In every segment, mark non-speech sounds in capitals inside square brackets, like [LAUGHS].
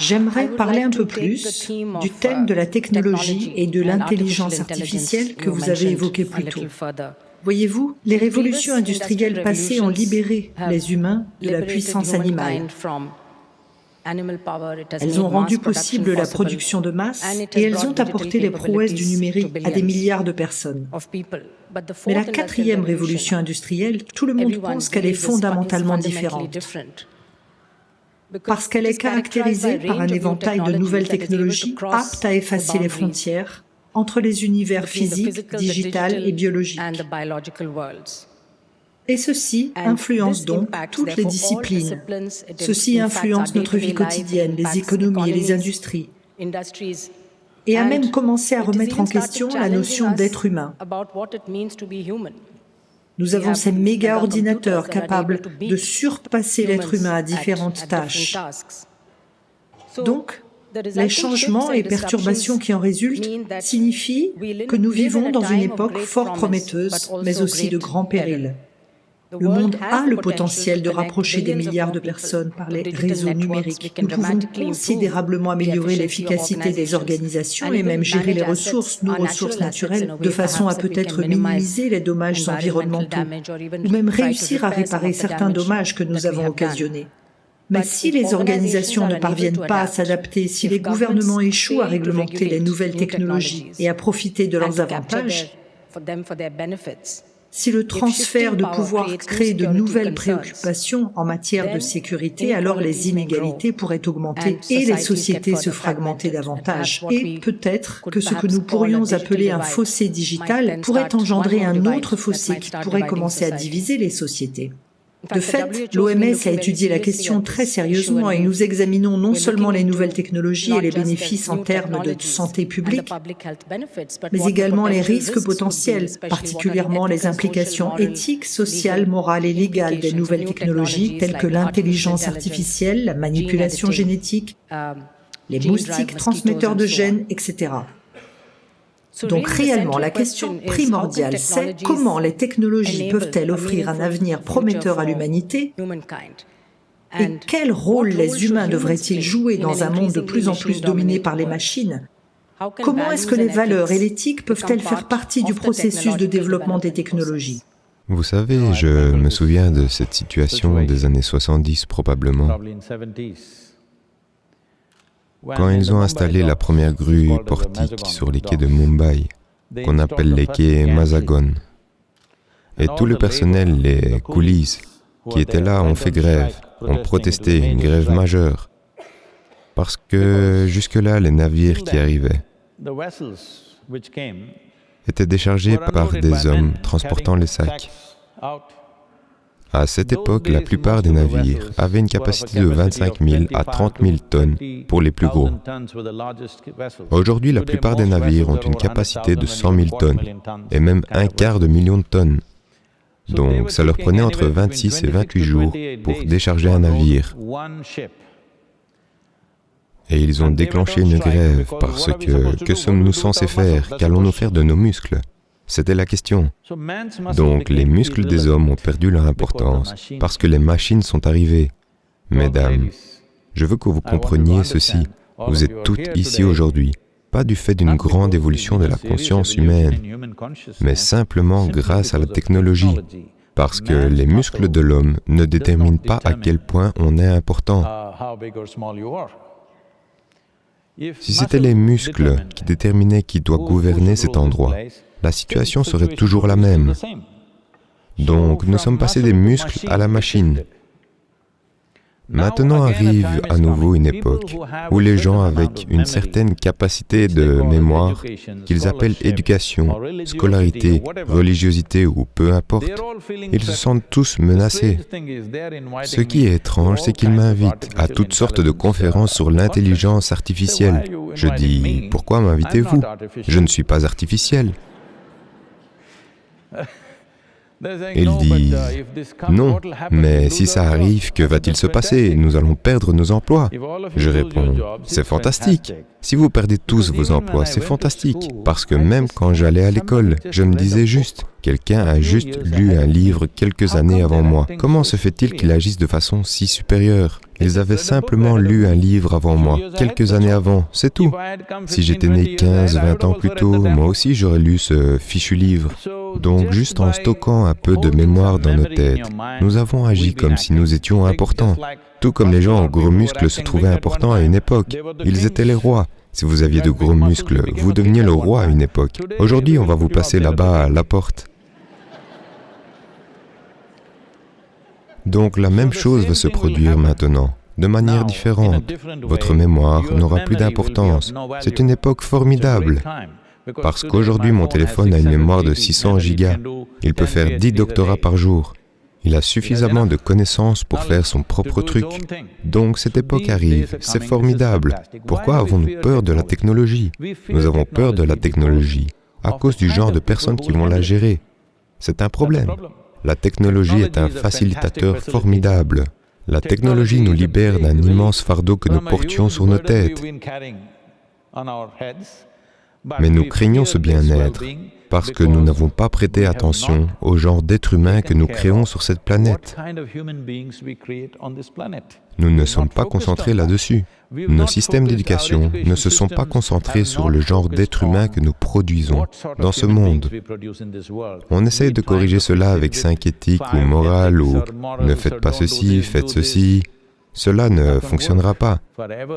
J'aimerais parler un peu plus du thème de la technologie et de l'intelligence artificielle que vous avez évoqué plus tôt. Voyez-vous, les révolutions industrielles passées ont libéré les humains de la puissance animale. Elles ont rendu possible la production de masse et elles ont apporté les prouesses du numérique à des milliards de personnes. Mais la quatrième révolution industrielle, tout le monde pense qu'elle est fondamentalement différente parce qu'elle est caractérisée par un éventail de nouvelles technologies aptes à effacer les frontières entre les univers physiques, digital et biologiques. Et ceci influence donc toutes les disciplines. Ceci influence notre vie quotidienne, les économies et les industries, et a même commencé à remettre en question la notion d'être humain. Nous avons ces méga-ordinateurs capables de surpasser l'être humain à différentes tâches. Donc, les changements et perturbations qui en résultent signifient que nous vivons dans une époque fort prometteuse, mais aussi de grands périls. Le monde a le potentiel de rapprocher des milliards de personnes par les réseaux numériques. Nous pouvons considérablement améliorer l'efficacité des organisations et même gérer les ressources, nos ressources naturelles, de façon à peut-être minimiser les dommages environnementaux, ou même réussir à réparer certains dommages que nous avons occasionnés. Mais si les organisations ne parviennent pas à s'adapter, si les gouvernements échouent à réglementer les nouvelles technologies et à profiter de leurs avantages, si le transfert de pouvoir crée de nouvelles préoccupations en matière de sécurité, alors les inégalités pourraient augmenter et les sociétés se fragmenter davantage. Et peut-être que ce que nous pourrions appeler un fossé digital pourrait engendrer un autre fossé qui pourrait commencer à diviser les sociétés. De fait, l'OMS a étudié la question très sérieusement et nous examinons non seulement les nouvelles technologies et les bénéfices en termes de santé publique, mais également les risques potentiels, particulièrement les implications éthiques, sociales, morales et légales des nouvelles technologies telles que l'intelligence artificielle, la manipulation génétique, les moustiques transmetteurs de gènes, etc. Donc réellement, la question primordiale, c'est comment les technologies peuvent-elles offrir un avenir prometteur à l'humanité et quel rôle les humains devraient-ils jouer dans un monde de plus en plus dominé par les machines Comment est-ce que les valeurs et l'éthique peuvent-elles faire partie du processus de développement des technologies Vous savez, je me souviens de cette situation des années 70 probablement. Quand ils ont installé la première grue portique sur les quais de Mumbai, qu'on appelle les quais Mazagon, et tout le personnel, les coulisses, qui étaient là, ont fait grève, ont protesté, une grève majeure, parce que jusque-là, les navires qui arrivaient étaient déchargés par des hommes transportant les sacs. À cette époque, la plupart des navires avaient une capacité de 25 000 à 30 000 tonnes pour les plus gros. Aujourd'hui, la plupart des navires ont une capacité de 100 000 tonnes et même un quart de million de tonnes. Donc, ça leur prenait entre 26 et 28 jours pour décharger un navire. Et ils ont déclenché une grève parce que que sommes-nous censés faire? Qu'allons-nous faire de nos muscles? C'était la question. Donc les muscles des hommes ont perdu leur importance parce que les machines sont arrivées. Mesdames, je veux que vous compreniez ceci. Vous êtes toutes ici aujourd'hui, pas du fait d'une grande évolution de la conscience humaine, mais simplement grâce à la technologie, parce que les muscles de l'homme ne déterminent pas à quel point on est important. Si c'était les muscles qui déterminaient qui doit gouverner cet endroit, la situation serait toujours la même. Donc nous sommes passés des muscles à la machine. Maintenant arrive à nouveau une époque où les gens avec une certaine capacité de mémoire, qu'ils appellent éducation, scolarité, religiosité ou peu importe, ils se sentent tous menacés. Ce qui est étrange, c'est qu'ils m'invitent à toutes sortes de conférences sur l'intelligence artificielle. Je dis, pourquoi m'invitez-vous? Je ne suis pas artificiel. [LAUGHS] Ils disent, non, mais si ça arrive, que va-t-il se passer? Nous allons perdre nos emplois. Je réponds, c'est fantastique. Si vous perdez tous vos emplois, c'est fantastique, parce que même quand j'allais à l'école, je me disais juste, quelqu'un a juste lu un livre quelques années avant moi. Comment se fait-il qu'il agisse de façon si supérieure? Ils avaient simplement lu un livre avant moi, quelques années avant, c'est tout. Si j'étais né 15, 20 ans plus tôt, moi aussi j'aurais lu ce fichu livre. Donc juste en stockant un peu de mémoire dans nos têtes, nous avons agi comme si nous étions importants. Tout comme les gens aux gros muscles se trouvaient importants à une époque. Ils étaient les rois. Si vous aviez de gros muscles, vous deveniez le roi à une époque. Aujourd'hui, on va vous passer là-bas à la porte. Donc la même chose va se produire maintenant, de manière différente. Votre mémoire n'aura plus d'importance. C'est une époque formidable. Parce qu'aujourd'hui, mon téléphone a une mémoire de 600 gigas. Il peut faire 10 doctorats par jour. Il a suffisamment de connaissances pour faire son propre truc. Donc cette époque arrive, c'est formidable. Pourquoi avons-nous peur de la technologie? Nous avons peur de la technologie à cause du genre de personnes qui vont la gérer. C'est un problème. La technologie est un facilitateur formidable. La technologie nous libère d'un immense fardeau que nous portions sur nos têtes. Mais nous craignons ce bien-être parce que nous n'avons pas prêté attention au genre d'être humain que nous créons sur cette planète. Nous ne sommes pas concentrés là-dessus. Nos systèmes d'éducation ne se sont pas concentrés sur le genre d'être humain que nous produisons dans ce monde. On essaye de corriger cela avec cinq éthiques ou morales ou ne faites pas ceci, faites ceci. Cela ne fonctionnera pas.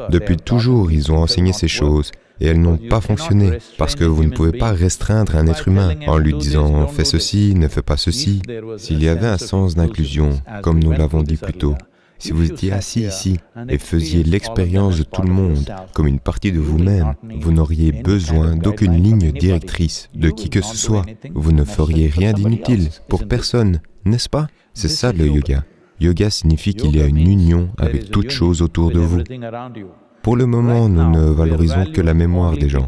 Depuis toujours, ils ont enseigné ces choses et elles n'ont pas fonctionné, parce que vous ne pouvez pas restreindre un être humain en lui disant « fais ceci, ne fais pas ceci ». S'il y avait un sens d'inclusion, comme nous l'avons dit plus tôt, si vous étiez assis ici et faisiez l'expérience de tout le monde comme une partie de vous-même, vous n'auriez besoin d'aucune ligne directrice de qui que ce soit. Vous ne feriez rien d'inutile pour personne, n'est-ce pas? C'est ça le yoga. Yoga signifie qu'il y a une union avec toute chose autour de vous. Pour le moment, nous ne valorisons que la mémoire des gens.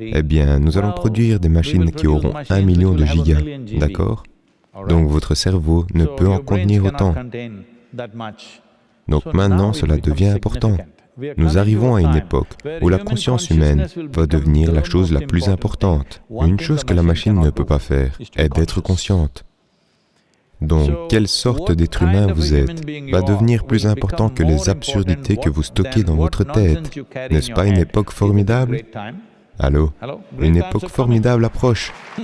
Eh bien, nous allons produire des machines qui auront un million de gigas, d'accord Donc votre cerveau ne peut en contenir autant. Donc maintenant, cela devient important. Nous arrivons à une époque où la conscience humaine va devenir la chose la plus importante. Une chose que la machine ne peut pas faire est d'être consciente. Donc, quelle sorte d'être humain vous êtes va devenir plus important que les absurdités que vous stockez dans votre tête. N'est-ce pas une époque formidable Allô Une époque formidable approche. [LAUGHS]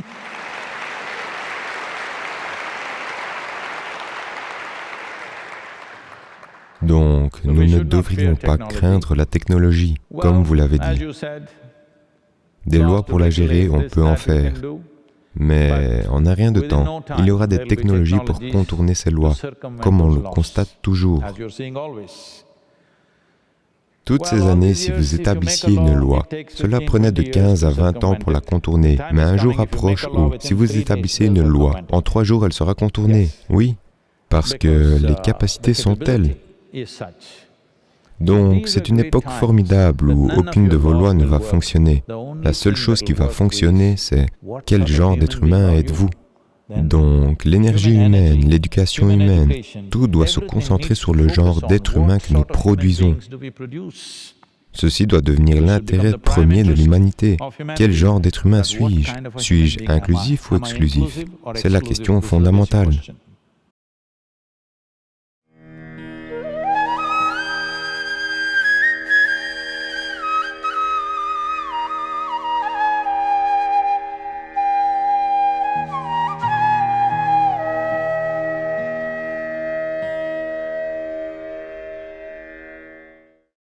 Donc, nous ne devrions pas craindre la technologie, comme vous l'avez dit. Des lois pour la gérer, on peut en faire. Mais en un rien de temps, il y aura des technologies pour contourner ces lois, comme on le constate toujours. Toutes ces années, si vous établissiez une loi, cela prenait de 15 à 20 ans pour la contourner, mais un jour approche où, si vous établissez une loi, en trois jours elle sera contournée, oui, parce que les capacités sont telles. Donc, c'est une époque formidable où aucune de vos lois ne va fonctionner. La seule chose qui va fonctionner, c'est quel genre d'être humain êtes-vous? Donc, l'énergie humaine, l'éducation humaine, tout doit se concentrer sur le genre d'être humain que nous produisons. Ceci doit devenir l'intérêt premier de l'humanité. Quel genre d'être humain suis-je? Suis-je inclusif ou exclusif? C'est la question fondamentale.